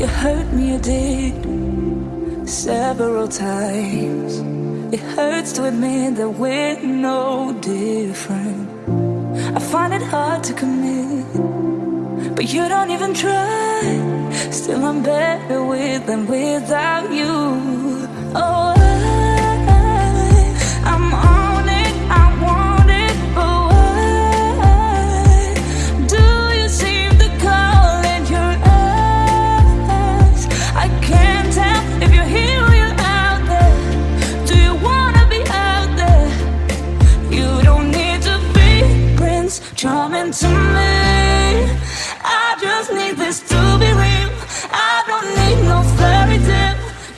You hurt me, you did several times. It hurts to admit that we're no different. I find it hard to commit, but you don't even try. Still, I'm better with than without you.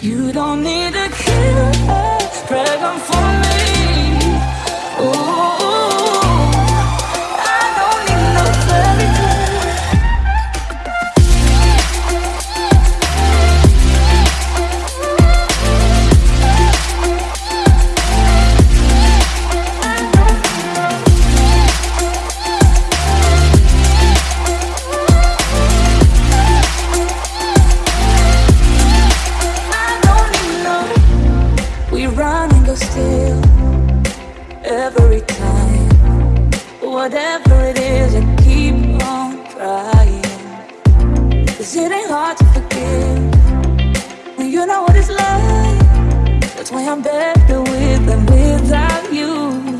You don't need a killer, pregnant for me. Whatever it is, I keep on trying. Cause it ain't hard to forgive. When you know what it's like, that's why I'm better with than without you.